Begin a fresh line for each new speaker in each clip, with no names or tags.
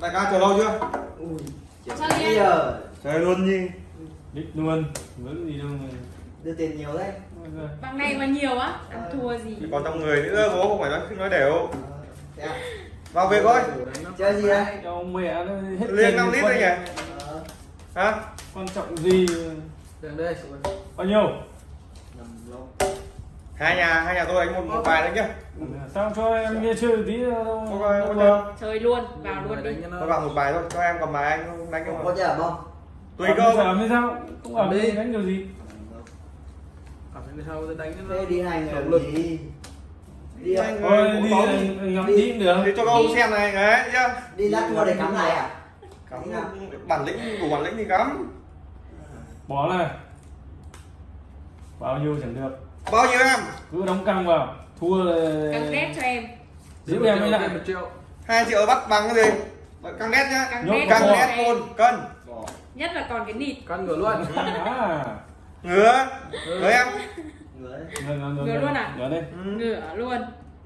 đại ca chờ lâu chưa?
Ui
Chơi
chơi
đi
bây giờ
chờ luôn đi
đích luôn vẫn gì đâu mà?
Đưa tiền nhiều đấy.
Bằng này mà nhiều á ăn thua gì?
Thì còn trong người nữa bố không phải nói nói đều.
Ờ, à?
vào việc thôi.
Chơi gì đấy
cho mẹ nó hết
Liên năm lít đấy nhỉ?
Ờ,
hả?
Quan trọng gì?
Đường đây.
Bao nhiêu
hai nhà hai nhà tôi đánh một một bài đấy nhá.
Sao cho em nghe chơi tí đâu
chơi không
luôn vào luôn đi.
Tôi vào một bài thôi cho em cầm bài anh không? Đánh
không
không
có nhở không
tùy cơ.
Ẩm thì sao? Cũng ẩm
Đi.
đi đánh kiểu gì?
Sau tôi đánh nó
thế đi hai người
động lực
gì đi?
Anh ơi,
đi ngắm
Đi.
được.
Thì cho các ông xem này đấy nhá.
Đi lát mua để cắm lại à?
Cắm bản lĩnh đủ bản lĩnh thì cắm.
Bỏ này bao nhiêu chẳng được
bao nhiêu em?
Cứ đóng căng vào. Thua là
căng đét cho em.
giữ em mới lại.
Một triệu.
Hai triệu bắt bằng cái gì? Căng đét nhá.
Căng đét
căng đét luôn cân.
Nhất là còn cái nịt.
Căn ngửa luôn.
À?
Ngứa ngứa em.
Ngửa luôn à?
ngờ đây
Ừ.
ngửa luôn.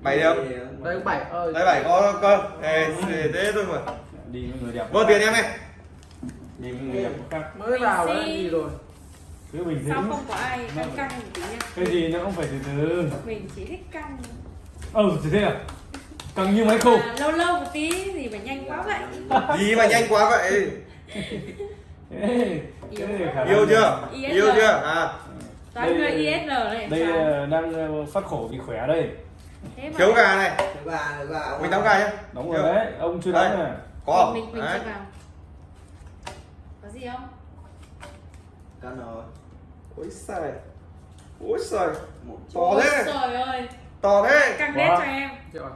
Bảy điểm.
Đây bảy ơi.
Đấy bảy có cơ. Ê, thế thôi mà.
Đi với người đẹp
vô tiền em này
đi với người đẹp
mới vào đã
xin.
rồi
cứ bình
sao
tĩnh
không có ai căng căng một tí nha
cái gì nó cũng phải từ từ.
Mình chỉ thích căng.
Ừ thì thế à? Căng như máy khô.
À, lâu lâu một tí gì phải nhanh quá vậy?
Gì mà nhanh quá vậy?
Ê,
Yêu.
này
chưa?
ISL.
yêu chưa? à.
Toàn
Đây-
người ISL này
đây
sao?
ờ, đang ờ, phát khổ vì khỏe đây.
Thế mà
thiếu gà này.
Thứ ba
mình đóng gà nhá.
Đóng rồi đấy ông chưa đóng à?
Có không?
mình mình
Đấy.
chưa vào. Có gì không?
Cân rồi
ôi trời ôi
một
to
Ôi
thế
trời ơi.
To thế.
Căng đét cho em.
À?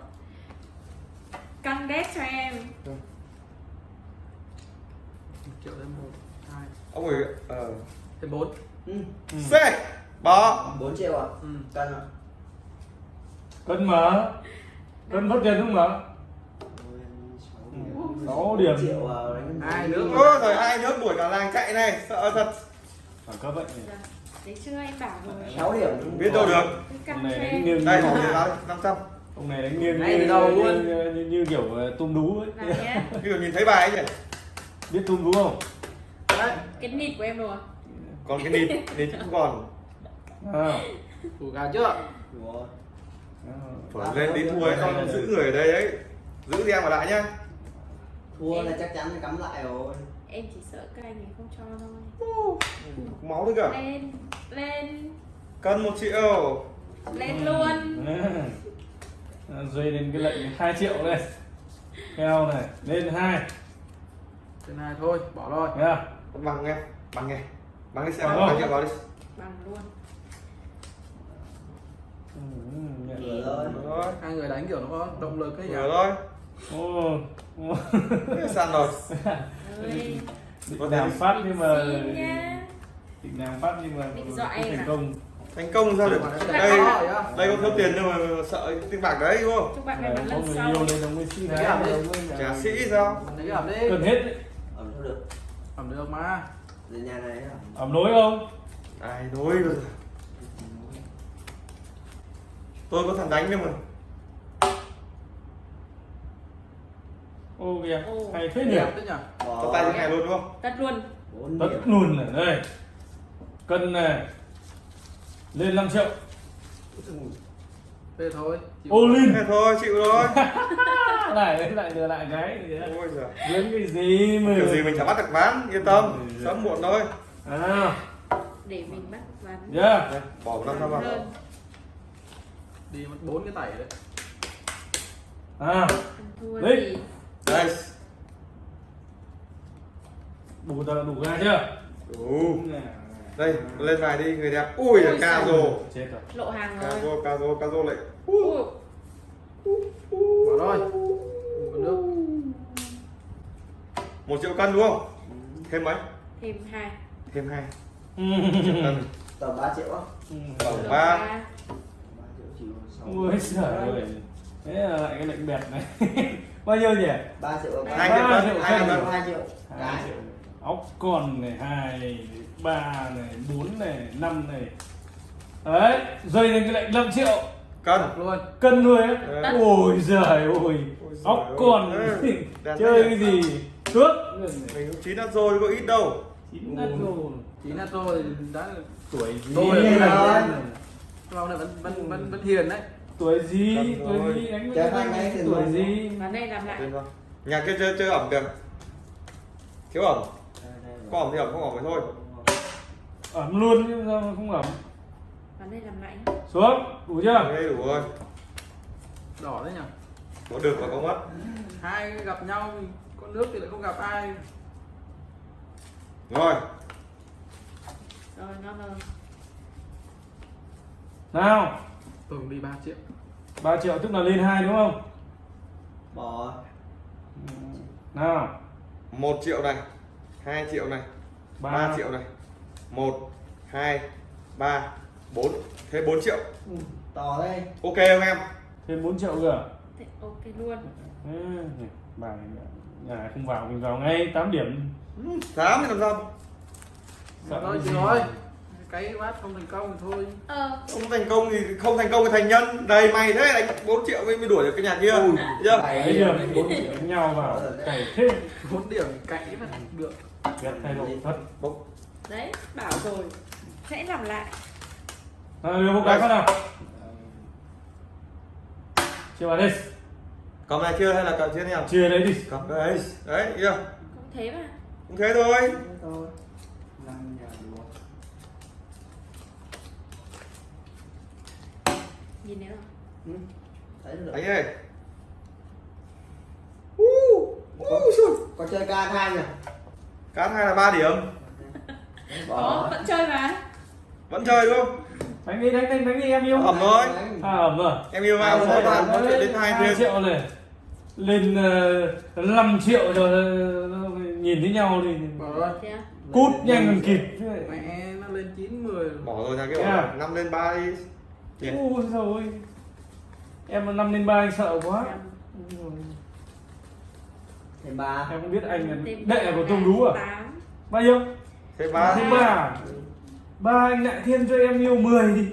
căng đét cho em.
Một triệu thêm một hai.
Ông ấy ờ.
Thêm bốn.
Ừ.
Ừ.
c. Bỏ.
4 triệu à?
Ừ.
cân à
cân mở cân mất tiền không mở Sáu điểm.
triệu à,
Hai nước.
ôi trời hai nước đuổi cả làng chạy này. Sợ thật.
Phản cấp vậy.
Dạ. Đấy chưa? Em bảo rồi.
6 điểm.
Biết đâu được.
Nay
em
đánh nghiêng
đây
như,
năm trăm.
Ông này đánh nghiêng như,
từ đầu luôn.
như, như, như kiểu ờ, tôm đú ấy.
Dụ nhìn thấy bài ấy nhỉ?
Biết tôm đú không?
Đấy.
Cái nịt của em rồi.
Còn cái nịt nịt cũng còn.
À.
thủ gà chưa?
Ủa,
phải lên tí thua ấy con giữ người ở đây ấy. Giữ em ở lại nhá.
Thua là chắc chắn phải cắm lại rồi
em chỉ sợ các anh ấy không cho thôi.
Máu đấy cả.
Lên lên.
Cân một triệu.
Lên luôn.
À, dây lên cái lệnh 2 triệu đây. Keo này lên hai.
Trên hai thôi bỏ rồi.
Nha.
Bằng nghe bằng nghe. Bằng đi xem
Bằng
bằng triệu vào đi.
Bằng luôn.
Ừ,
rồi.
rồi.
Hai người đánh kiểu nó có động lực ấy nhỉ?
Rồi.
Ô
sàn rồi
ơi
định làm phát nhưng mà định làm phát nhưng mà thành
à?
công.
Thành công sao được?
Đây,
đây
có
có thiếu tiền nhưng mà sợ tiền bạc đấy đúng không?
Có người
lần
yêu
sau
nên ông mới xin
Đấy,
mới-
trả sĩ sao?
Lấy ẩm đi.
Cần hết đấy.
ẩm sao được.
Ẩm được mà.
Về nhà này à?
ẩm nối không?
Ai đối rồi. Tôi có thằng đánh nhưng mà
ô kìa. Hay thế nhỉ?
Cho tay thế này luôn đúng không?
Tất luôn.
Tất luôn này đây. Cân này. Lên 5 triệu.
Thế thôi chịu.
ô linh.
Thế thôi chịu rồi
lại lại lừa lại cái gì đấy.
ôi giời.
Cái gì mà
kiểu gì mình chả bắt được ván yên tâm. sớm muộn thôi.
À.
Để mình bắt ván
yeah
Đây, bỏ năm trăm vào.
Đi mất bốn cái tẩy đấy.
À. Đấy.
Đây.
Đủ tờ đủ ra chưa?
Đủ. Đây lên bài đi người đẹp. Ui
Ui
ca
rồi.
Lộ hàng
ca
rồi
rồ ca rồ ca rồ lại.
Ui,
bỏ rồi. Nước.
Một triệu cân đúng không? Thêm mấy?
Thêm hai.
Thêm hai.
Ừ.
triệu cân.
Tầm 3 triệu á.
Tổng
Lượng
ba.
ba.
3 triệu chỉ sáu
ui trời ơi. Thế là lại cái lệnh bẹt này bao nhiêu nhỉ?
3 triệu
hai
Ba
triệu hai triệu
cân.
cân
2 triệu.
Hai triệu ốc con này hai ba này bốn này năm này. Đấy dây lên cái lệnh 5 triệu.
Cân.
Luôn.
Cân nuôi á.
Đấy.
ôi giời ôi. Còn
ơi. Đàn
chơi cái gì? Cướp
mình cũng chín ăn rồi có ít đâu.
Chín đất rồi.
chỉ là tôi đã
tuổi gì
Tôi
rồi.
lâu này vẫn vẫn vẫn vẫn hiền đấy
tuổi gì? Tuổi gì? anh
mấy thì
tuổi gì?
Vào đây làm lại.
Nhà kia chơi chơi ẩm kìa. Thiếu ẩm. có ẩm thì ẩm không ẩm thì thôi.
Ẩm luôn chứ sao mà không ẩm?
Vào đây làm lại. Nhá.
xuống đủ chưa?
Đây đủ rồi.
Đỏ đấy nhỉ?
Có được và có mất.
Hai gặp nhau thì có nước thì lại không gặp ai.
Rồi.
Rồi nó rồi.
Nào
tường đi 3 triệu.
3 triệu tức là lên hai đúng không?
Bỏ.
Nào.
Một triệu này hai triệu này
ba.
3 triệu này. Một hai ba bốn. Thế 4 triệu.
To đây
ok không em?
Thêm 4 triệu cơ
Thế ok luôn.
Ừ, bài nhà không vào mình vào ngay 8 điểm.
Tám thì làm sao?
Thôi chị rồi cái bát không thành công thì thôi.
Ờ.
Không thành công thì không thành công thì thành nhân. Đầy mày thế đánh 4 triệu mới mới đuổi được cái nhà kia. Thấy chưa
bảy điểm 4 triệu đánh nhau vào. Cày thêm
bốn điểm cãi mà được.
Ghét thay đổi thật.
Đấy bảo rồi. Sẽ làm lại.
Nào đưa một cái phát nào? Chia vào đi
cầm này chưa hay là cầm chưa nào
chia đấy đi.
Cầm đấy đấy chưa
Cũng thế mà.
Cũng thế thôi.
Thế thôi năm nhà đủ
Nhìn thấy không?
Ừ. thấy được
đánh đây uh, xui.
có chơi ca hai nhỉ?
Cán hai là 3 điểm.
Có
bỏ.
vẫn chơi mà.
Vẫn chơi đúng không?
Đánh đi đánh đánh đánh đi em yêu.
Ẩm rồi.
À ẩm rồi.
Em yêu
rồi,
có bạn. nói chuyện đến hai thêm
triệu này lên uh, 5 triệu rồi ờ, nhìn thấy nhau thì
bỏ rồi.
Thế à?
Cút nhanh còn kịp.
mẹ nó lên 9 10
bỏ rồi kia
Yeah.
bỏ năm lên ba đi Nhỉ?
ui rồi em năm lên ba anh sợ quá.
Thêm ba.
Em không biết anh đệ của tôm đú à? bao nhiêu?
Thế ba.
Thêm ba. Ba anh lại thêm cho em yêu 10 đi.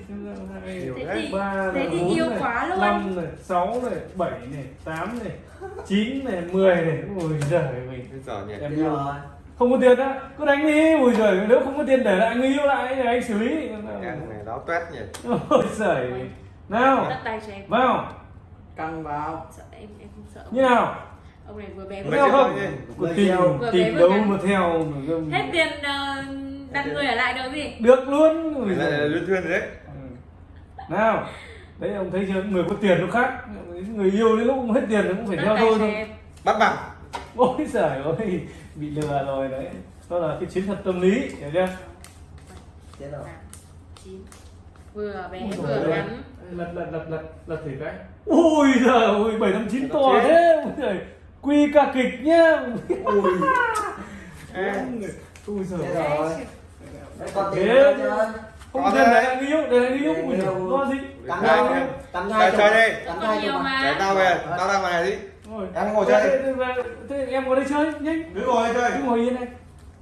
Thế thì,
ba
thế thì yêu quá luôn.
năm này sáu này bảy này tám này chín này mười này. Ui giời mình
bây giờ nhỉ?
Em
Thế
yêu
rồi
không có tiền á cứ đánh đi ui giời nếu không có tiền để lại người yêu lại để anh xử lý.
Em này láo toét nhỉ.
Ôi giời. Nào. Vào.
Căng vào.
Sợ em em không sợ
như nào?
Ông này vừa bé vừa
theo không.
Vừa vừa
đâu
ngắn.
mà theo
Hết tiền ờ, đặt người ở lại được gì?
Được luôn. Ui
là
giời.
luyện thuyên đấy.
Ừ. nào. Đấy ông thấy chưa? Người có tiền nó khác. Người yêu đến lúc không hết tiền nó cũng phải
Đất
theo
tay
thôi
bắt bằng.
Ôi giời ơi bị lừa rồi đấy. Đó là cái chiến thuật tâm lý hiểu chưa?
Thế
vừa bé
Ui
vừa
ôi.
ngắn.
Lật lật lật lật lật thử cái. Ui giời ơi bảy năm chín to thế. Ui giời. Quy ca kịch nhá.
Ui.
Ui giời.
Đấy, còn
Thế- không để lại người yêu lại người yêu. Ui
yêu.
lo gì
Chơi
hai
em.
cắm
Chơi- đi.
nhiều
cho
mà.
để tao về. Tao ra ngoài này đi
Ôi.
Em ngồi chơi.
Thế- thế- thế em ngồi đây chơi nhanh.
Cứ ngồi đây chơi.
Cứ ngồi yên đây.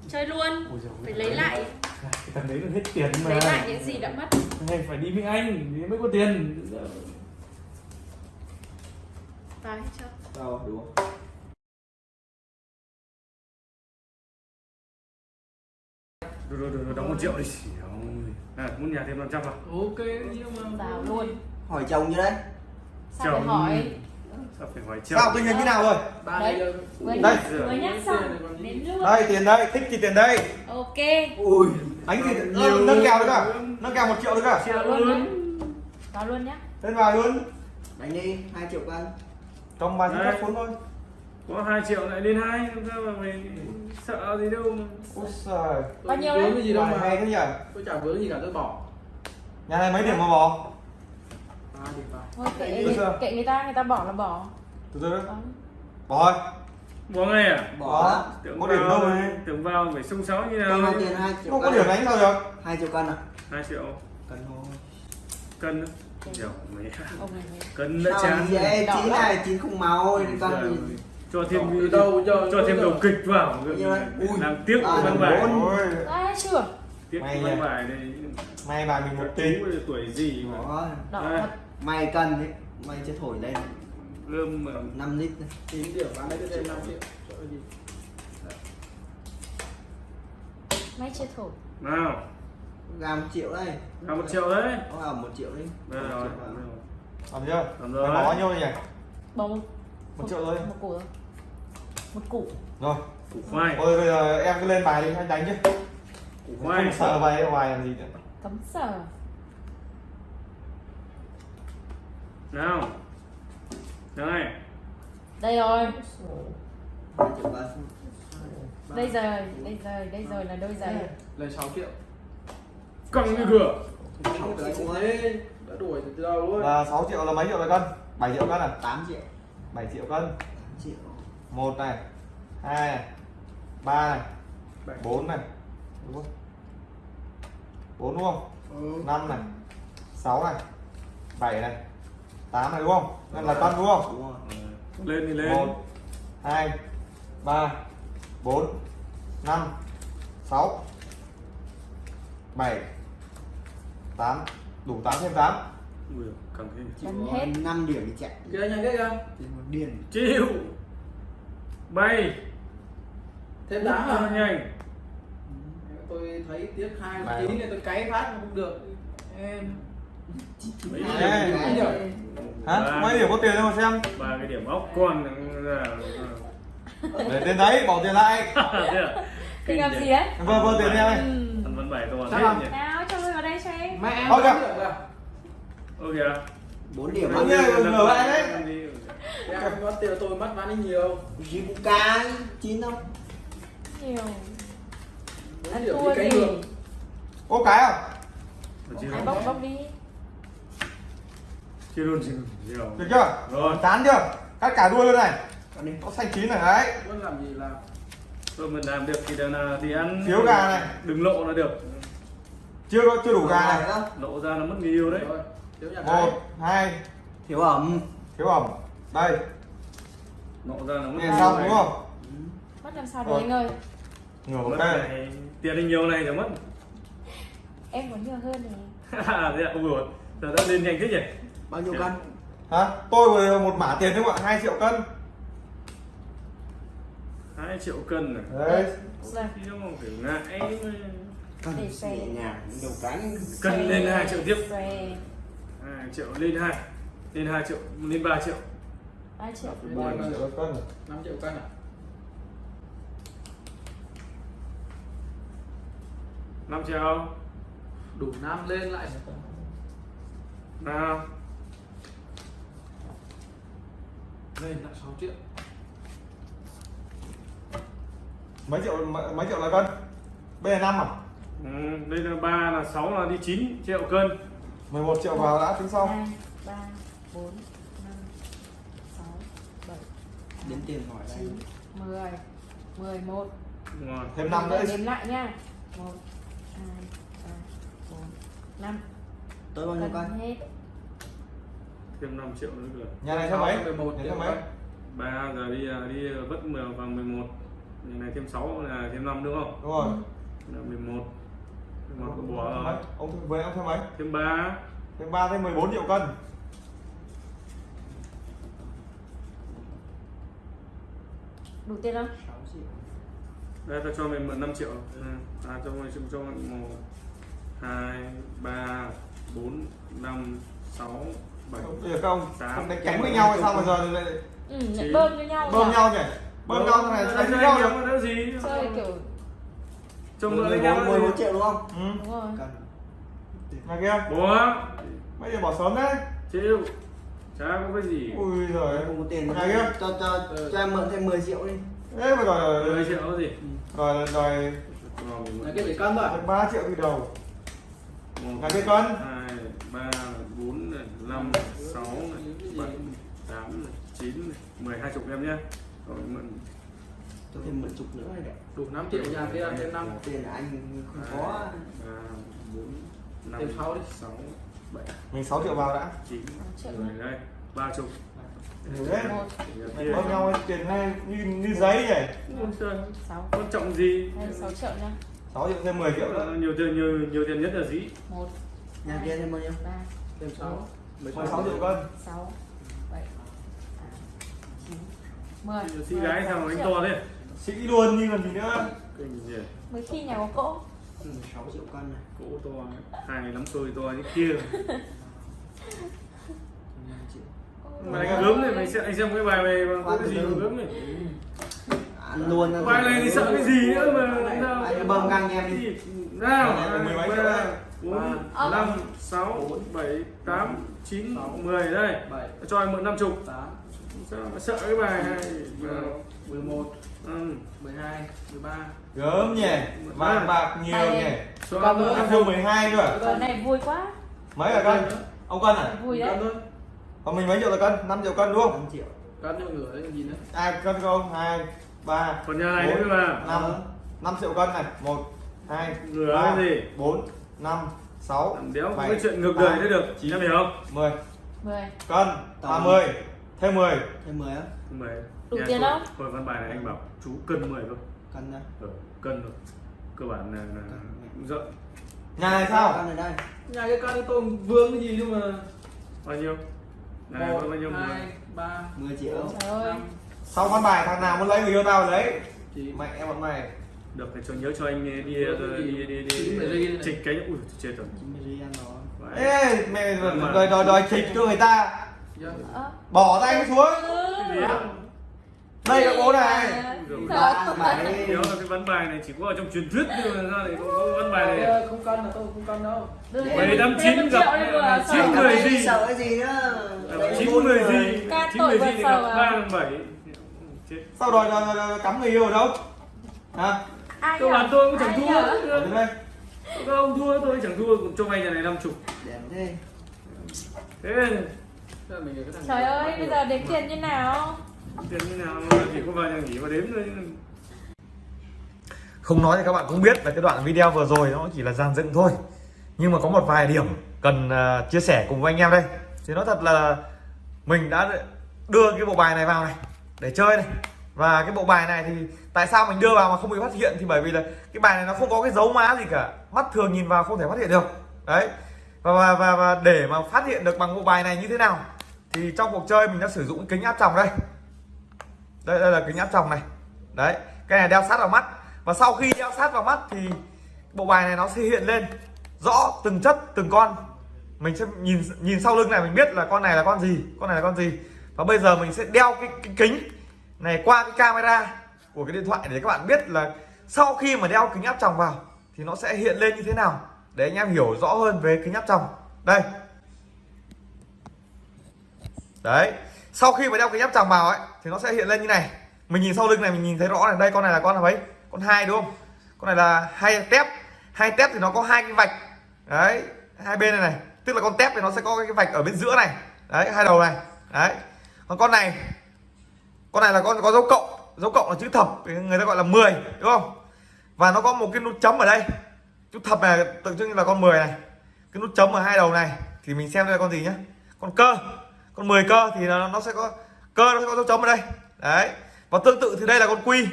Chơi luôn.
Ôi giời ơi.
phải lấy lại.
Cái thằng đấy nó hết tiền mà.
Lấy lại những gì đã mất.
Anh phải đi với anh thì mới có tiền.
Vào hết chưa
rồi đủ
rồi rồi rồi đóng một triệu đi. À, muốn nhà thêm 500 vào
ok nhưng mà
vào luôn.
Hỏi chồng như đấy.
Sao phải
Chồng.
hỏi
phải hỏi chồng
sao tình hình như nào rồi?
Đấy.
đây
Đây.
nhắc vừa nhắc xong đến luôn
đây tiền đây thích thì tiền đây.
Ok.
Ui.
Đánh thì
Nhiều.
ờ, nâng kèo được à? Nâng kèo một triệu được à?
Vào luôn. nhá. Vào luôn nhá.
Lên vào luôn.
Đánh đi hai triệu cân
trong ba cắt cuốn thôi.
Có 2 triệu lại lên hai sao mà mày sợ gì đâu mà.
Ôi trời
Bao nhiêu đấy?
cái gì đâu mà.
hay thế nhỉ?
Tôi chả vướng gì cả tôi bỏ.
Nhà này mấy điểm mà bỏ
ba điểm vào
thôi kệ kệ người ta người ta bỏ là bỏ.
Từ từ
Vâng.
bỏ thôi.
Bỏ ngay à?
Bỏ.
Tưởng
Có điểm
vào
đâu này.
tưởng vào phải sung sáo như nào.
Mang tiền hai triệu
không có
cân.
điểm đánh sao được?
Hai triệu cân à?
2 triệu.
Cân thôi.
Cân
này mới
cân đã chán.
Đỏ
chín này chín không gì
ơi. cho thêm
đâu giờ
cho thêm đầu kịch vào.
Như vậy. Ui.
làm tiếc văn bài.
à chưa?
Tiếc văn bài này
may bài mình một tí.
tuổi gì mà?
Bỏ.
Đỏ thật
mày cần đấy mày chưa thổi lên.
Mà.
5 lít này.
9 điểm bán đấy cho thêm 5 triệu
Máy chưa thổi.
Nào.
Ra một triệu đây.
Là một triệu đấy.
Có vào một triệu đi
đây rồi.
làm chưa?
Làm
mày
rồi.
bỏ bao nhiêu nhỉ?
Bỏ một
một triệu thôi.
Một củ thôi. Một củ.
Rồi.
Củ khoai.
Ôi bây giờ em cứ lên bài đi anh đánh chứ.
Củ khoai.
Không sợ bài bài làm gì nữa.
Cấm sở
nào. Đây
Đây rồi. Đây rồi Đây rồi Đây rồi là đôi giày.
Lên 6 triệu.
Căng như cửa
Đã đuổi từ đầu luôn.
Là 6 triệu là mấy triệu là cân? 7 triệu cân à?
8 triệu.
7 triệu cân.
8 triệu.
Một này hai này ba này
Bảy.
bốn này đúng không? Bốn đúng không?
Ừ.
năm này sáu này bảy này tám này đúng không? Nên là cân đúng không?
Đúng rồi.
Lên thì lên.
Một hai ba bốn năm sáu bảy tám. Đủ tám thêm tám.
Ui,
có
hết.
5 điểm thì chạy.
Kia nhanh
thì một điền
chịu. Bay
Thêm
Rất
à?
Nhanh.
Tôi thấy tiếc hai tí này tôi cáy phát không được. Em
mấy
Ê.
điểm?
Hả? Mấy điểm có tiền đâu mà xem.
Ba cái điểm ốc. Con ra
để tiền đấy bỏ tiền lại.
À?
Thì làm gì đấy?
Vơ vơ tiền em này
Ừ.
Ăn vẫn bảy toàn
Sao
hết
không?
Nào cho người vào đây cho em
Mẹ em
Thôi kìa.
được là
4
ok
điểm
Bao
mà
nhiêu? ngửa lại đấy.
Em có tiền tôi mất bán đi nhiều.
Gì cũng cái chín không?
Nhiều.
Bốn
Ăn
điểm cái
gì?
ngược
ô cái à?
Ai bốc bốc đi
chưa luôn chưa nhiều
được chưa?
Rồi.
Chán chưa? Cắt cả đuôi luôn này.
Còn đi.
Có xanh chín này đấy.
Vẫn làm gì làm
tôi mình làm được thì là thì ăn
Thiếu gà này.
đừng lộ là được.
Chưa có chưa đủ gà này.
không
lộ ra nó mất người yêu đấy.
Rồi Thiếu nhà cái.
một hai.
Thiếu ẩm.
Thiếu ẩm. Đây.
Lộ ra nó mất
xong đúng không?
Mất làm sao được
Rồi.
anh ơi?
Ngửa
này tiền đi nhiều này rồi mất.
Em muốn nhiều hơn này.
Thế à ui dồi, giờ đã lên nhanh thế nhỉ
bao nhiêu cân?
Hả? Tôi vừa một mã tiền đúng không ạ? Hai triệu cân.
Hai triệu cân này
đấy.
Chứ không phải ngại
cân
Để
nhẹ
xem.
nhàng đầu cánh
cân lên hai triệu tiếp.
Xòe
hai triệu lên hai. Lên hai triệu lên ba triệu.
3 triệu.
Ba triệu cân
5 triệu cân à?
Năm triệu
Đủ năm lên lại
nào
Lên lại 6 triệu.
Mấy triệu mấy, mấy triệu là cân? Bây giờ năm à?
Ừ, đây là ba là sáu là đi 9 triệu cân.
11 triệu vào đã tính sau.
2, 3, 4, 5, 6, 7,
đến tiền hỏi đây.
9, 10 11
Đúng rồi.
thêm năm nữa
Đếm lại nha. 1, 2, 3, 4, 5
tôi bao nhiêu cân?
hết
thêm 5 triệu nữa rồi
nhà này thêm mấy?
11
nhà mấy?
ba giờ đi à, đi vất mười vào 11 Nhà này thêm 6 là thêm 5 đúng không?
đúng rồi.
Là 11 Nhưng mà có bỏ
ông thêm với ông thêm mấy?
Thêm 3
thêm ba thêm 14 triệu cân.
Đủ tiền không?
6 triệu.
Đây ta cho mình mượn 5 triệu. À cho mình cho mình 1 2 3 4 5 6 7
bây giờ các ông
Tám.
không đánh cánh với nhau hay sao mà giờ lại
Ừ, bơm cho nhau
bơm
nhỉ?
nhau nhỉ? Bơm nhau thế này đánh với nhau được.
được gì?
Chơi kiểu
Cho mượn với nhau
11 11 triệu đúng không?
Ừ.
Đúng rồi.
Nhà kia.
Bố
mấy giờ bỏ sớm đấy.
Chịu. Chả có cái gì.
Ui giời.
Không có tiền
nhà kia.
Cho cho cho em mượn thêm 10 triệu đi.
Thế mà đòi
10 triệu gì?
Đòi đòi
Nhà kia phải cân rồi
3 triệu từ đầu. Nhà cái cân.
hai ba bốn này, năm sáu này, bảy tám này, chín này, mười hai chục em nhé. Rồi mượn.
Cho thêm mượn chục nữa này đẹp
Đủ 5 triệu nhà kia thêm 5
tiền. Là anh không có.
ba bốn năm
Thêm sáu đi.
sáu bảy.
Mình 6 triệu vào đã.
Chín.
Triệu.
Rồi đây ba chục.
Nhiều đấy.
Kia.
bơm nhau tiền hay như như giấy
trời,
sáu.
Quan trọng gì?
Hay sáu triệu nha
6 triệu thêm 10 triệu nữa.
Nhiều tiền nhiều nhiều tiền nhất là gì?
Một.
Nhà kia thêm bao nhiêu?
Ba.
Thêm 6
16 triệu cân.
Sáu bảy tám chín mười.
Sĩ gái sao mà đánh to thế.
Sĩ luôn như còn gì nữa?
Kinh gì
mới khi nhà có cỗ.
16 triệu cân này.
Cỗ to hai này lắm tôi to như kia.
5 triệu
mày cái gớm này mày xem anh xem cái bài mày bằng
Khoan
cái gì mà gớm này
ăn luôn
bài này thì sợ cái gì nữa mà
anh bơm ngang em đi.
Nào
Bài này mười mấy triệu
ba năm sáu bảy tám chín mười đây.
7
cho em mượn năm chục.
8
sao mà sợ cái bài này?
11
ừ.
12 13
gớm nhỉ? Vàng bạc nhiều nhỉ?
nữa.
năm chục.
12 cơ
Giờ này vui quá.
Mấy là cân ông cân à?
Vui đấy.
Cân thôi.
Còn mình mấy triệu là cân 5 triệu cân đúng không?
5 triệu.
Cân cho nửa đấy còn gì nữa
ai cân không hai ba
còn nhà này nữa mà.
năm. Năm triệu cân này. Một hai
Rửa
ba
cái gì?
bốn năm sáu
làm đéo có
bảy,
cái chuyện ngược đời thế được.
Chín.
em hiểu không?
mười.
Mười.
Cân ba mươi. Thêm 10
thêm 10 á?
Mười.
Đủ
Nhà
tiền không?
tôi văn bài này anh bảo chú cân 10 thôi
cân đây
ừ, cân thôi. Cơ bản là, là rộng
nhà này sao?
Cân này đây.
Nhà cái cân tôi vương cái gì nhưng mà
bao nhiêu? Này có
1
bao nhiêu?
2 3
10 triệu.
Trời ơi.
sau văn bài thằng nào muốn lấy người yêu tao thì lấy?
Chị.
Mẹ em bọn mày
được thì cho nhớ cho anh đi đi đi đi
này.
trịch cái ui chết rồi.
90 ri ăn rồi
Vãi.
ê mẹ đòi đòi đòi trịch cho người ta.
Dạ.
Ơ.
bỏ tay xuống.
Á?
Đây là bố này.
Ơi.
bảy
nhớ là cái văn bài này chỉ có ở trong truyền thuyết nhưng mà ra này có, có văn bài này.
Ờ, Không cân là tôi không cân đâu.
Bảy năm chín gặp chín người gì?
sợ cái gì nữa Đấy,
chín
người.
gì? Chín
vật
gì thì gặp
à?
ba lần bảy. Chết.
Sao đòi, đòi, đòi, đòi cắm người yêu ở đâu? Hả
Nhở?
bản tôi cũng chẳng thua.
nhở?
ở đây.
các ông thua tôi chẳng thua. Cũng cho vay nhà này năm chục.
Đẹp thế.
Thế
Trời ơi, bây giờ đếm tiền như nào?
tiền như nào? Chỉ có vào nhà nghỉ mà đếm thôi
không nói thì các bạn cũng biết là cái đoạn video vừa rồi nó chỉ là dàn dựng thôi. Nhưng mà có một vài điểm cần à, chia sẻ cùng với anh em đây. Thì nói thật là mình đã đưa cái bộ bài này vào này để chơi này và cái bộ bài này thì tại sao mình đưa vào mà không bị phát hiện thì bởi vì là cái bài này nó không có cái dấu má gì cả. Mắt thường nhìn vào không thể phát hiện được. Đấy. Và và, và, và để mà phát hiện được bằng bộ bài này như thế nào thì trong cuộc chơi mình đã sử dụng kính áp tròng đây. Đây, đây là kính áp tròng này. Đấy. Cái này đeo sát vào mắt. Và sau khi đeo sát vào mắt thì bộ bài này nó sẽ hiện lên rõ từng chất từng con. Mình sẽ nhìn nhìn sau lưng này mình biết là con này là con gì con này là con gì. Và bây giờ mình sẽ đeo cái, cái kính này, qua cái camera của cái điện thoại để các bạn biết là sau khi mà đeo kính áp tròng vào thì nó sẽ hiện lên như thế nào. Để anh em hiểu rõ hơn về kính áp tròng. Đây. Đấy, sau khi mà đeo kính áp tròng vào ấy, thì nó sẽ hiện lên như này. Mình nhìn sau lưng này, mình nhìn thấy rõ này. Đây, con này là con là mấy con hai đúng không? Con này là hai tép. Hai tép thì nó có hai cái vạch. Đấy, hai bên này này. Tức là con tép thì nó sẽ có cái vạch ở bên giữa này. Đấy, hai đầu này. Đấy. Còn con này con này là con có dấu cộng dấu cộng là chữ thập người ta gọi là 10 đúng không? Và nó có một cái nút chấm ở đây. Chữ thập này tượng trưng là con 10 này. Cái nút chấm ở hai đầu này thì mình xem đây là con gì nhá? Con cơ. Con 10 cơ thì nó, nó sẽ có cơ nó sẽ có dấu chấm ở đây. Đấy. Và tương tự thì đây là con quy.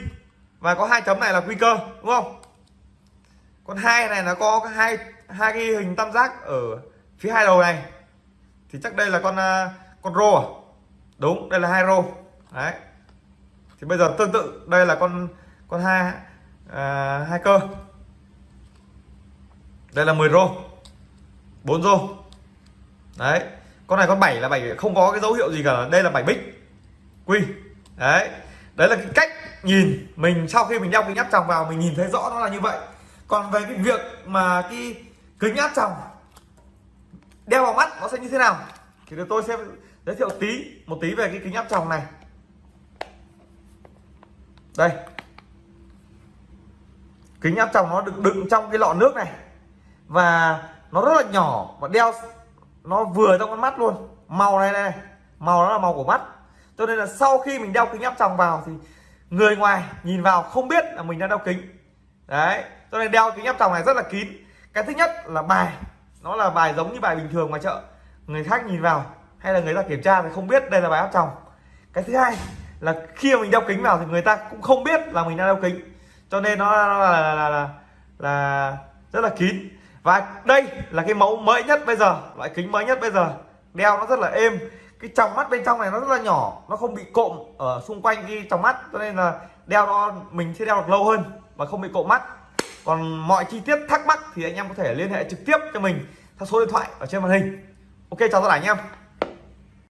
Và có hai chấm này là quy cơ đúng không? Con hai này nó có hai hai cái hình tam giác ở phía hai đầu này. Thì chắc đây là con à, con rô à? Đúng đây là hai rô. Đấy thì bây giờ tương tự đây là con con hai à, hai cơ. Đây là 10 rô 4 rô. Đấy con này con 7 là 7 không có cái dấu hiệu gì cả. Đây là 7 bích quy. Đấy đấy là cái cách nhìn mình sau khi mình đeo kính áp tròng vào mình nhìn thấy rõ nó là như vậy. Còn về cái việc mà cái kính áp tròng đeo vào mắt nó sẽ như thế nào? Thì tôi sẽ giới thiệu tí một tí về cái kính áp tròng này đây. Kính áp tròng nó được đựng trong cái lọ nước này. Và nó rất là nhỏ và đeo, nó vừa trong con mắt luôn. Màu này này, màu nó là màu của mắt. Cho nên là sau khi mình đeo kính áp tròng vào thì người ngoài nhìn vào không biết là mình đang đeo kính. Đấy, cho nên đeo kính áp tròng này rất là kín. Cái thứ nhất là bài. Nó là bài giống như bài bình thường ngoài chợ. Người khác nhìn vào hay là người ta kiểm tra thì không biết đây là bài áp tròng. Cái thứ hai là khi mà mình đeo kính vào thì người ta cũng không biết là mình đang đeo kính. Cho nên nó, nó là, là, là, là, là rất là kín. Và đây là cái mẫu mới nhất bây giờ loại kính mới nhất bây giờ. Đeo nó rất là êm. Cái tròng mắt bên trong này nó rất là nhỏ nó không bị cộm ở xung quanh cái tròng mắt. Cho nên là đeo nó mình sẽ đeo được lâu hơn mà không bị cộm mắt. Còn mọi chi tiết thắc mắc thì anh em có thể liên hệ trực tiếp cho mình theo số điện thoại ở trên màn hình. Ok chào tất cả anh em.